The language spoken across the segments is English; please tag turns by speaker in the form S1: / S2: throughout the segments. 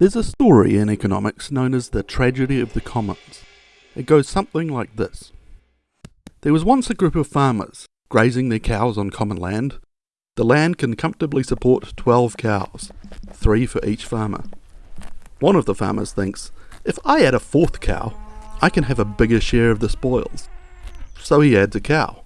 S1: There's a story in economics known as the tragedy of the commons. It goes something like this. There was once a group of farmers grazing their cows on common land. The land can comfortably support 12 cows, three for each farmer. One of the farmers thinks, if I add a fourth cow, I can have a bigger share of the spoils. So he adds a cow.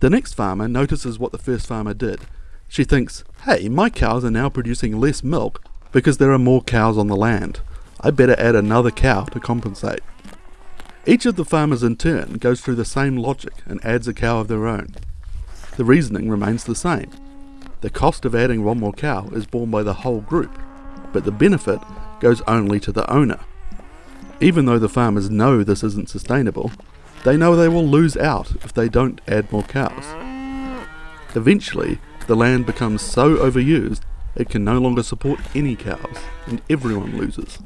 S1: The next farmer notices what the first farmer did. She thinks, hey, my cows are now producing less milk because there are more cows on the land. I better add another cow to compensate. Each of the farmers in turn goes through the same logic and adds a cow of their own. The reasoning remains the same. The cost of adding one more cow is borne by the whole group, but the benefit goes only to the owner. Even though the farmers know this isn't sustainable, they know they will lose out if they don't add more cows. Eventually, the land becomes so overused it can no longer support any cows, and everyone loses.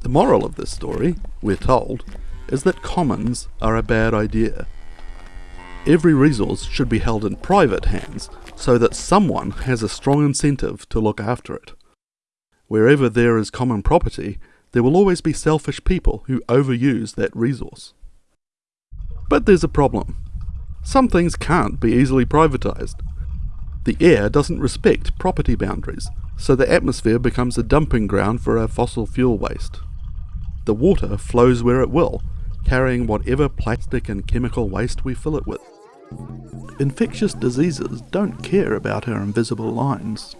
S1: The moral of this story, we're told, is that commons are a bad idea. Every resource should be held in private hands so that someone has a strong incentive to look after it. Wherever there is common property, there will always be selfish people who overuse that resource. But there's a problem. Some things can't be easily privatized. The air doesn't respect property boundaries, so the atmosphere becomes a dumping ground for our fossil fuel waste. The water flows where it will, carrying whatever plastic and chemical waste we fill it with. Infectious diseases don't care about our invisible lines.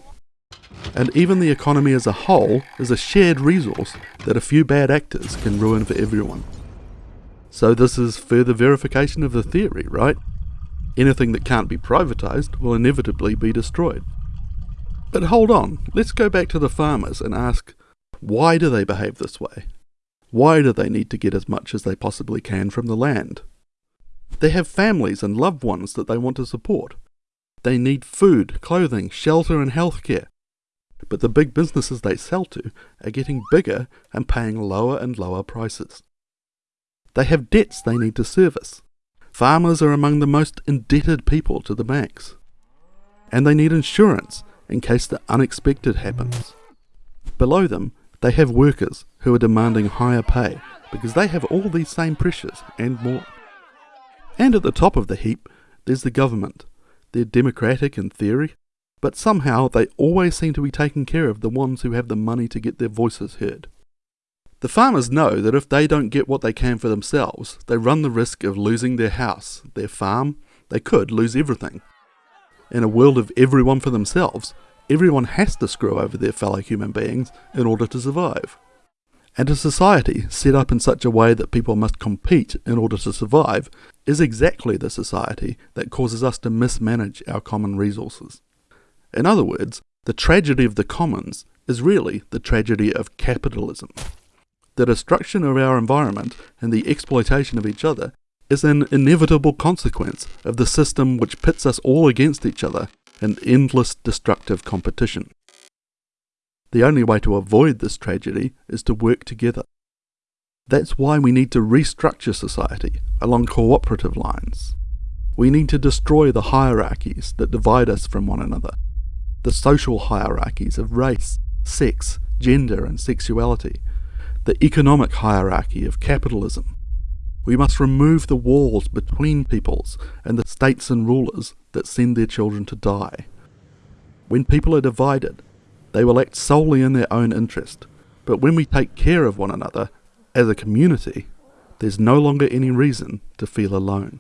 S1: And even the economy as a whole is a shared resource that a few bad actors can ruin for everyone. So this is further verification of the theory, right? Anything that can't be privatized will inevitably be destroyed. But hold on, let's go back to the farmers and ask why do they behave this way? Why do they need to get as much as they possibly can from the land? They have families and loved ones that they want to support. They need food, clothing, shelter, and healthcare. But the big businesses they sell to are getting bigger and paying lower and lower prices. They have debts they need to service. Farmers are among the most indebted people to the banks. And they need insurance in case the unexpected happens. Below them, they have workers who are demanding higher pay because they have all these same pressures and more. And at the top of the heap, there's the government. They're democratic in theory, but somehow they always seem to be taking care of the ones who have the money to get their voices heard. The farmers know that if they don't get what they can for themselves, they run the risk of losing their house, their farm, they could lose everything. In a world of everyone for themselves, everyone has to screw over their fellow human beings in order to survive. And a society set up in such a way that people must compete in order to survive is exactly the society that causes us to mismanage our common resources. In other words, the tragedy of the commons is really the tragedy of capitalism the destruction of our environment and the exploitation of each other is an inevitable consequence of the system which pits us all against each other in endless destructive competition. The only way to avoid this tragedy is to work together. That's why we need to restructure society along cooperative lines. We need to destroy the hierarchies that divide us from one another, the social hierarchies of race, sex, gender, and sexuality, the economic hierarchy of capitalism. We must remove the walls between peoples and the states and rulers that send their children to die. When people are divided, they will act solely in their own interest, but when we take care of one another as a community, there's no longer any reason to feel alone.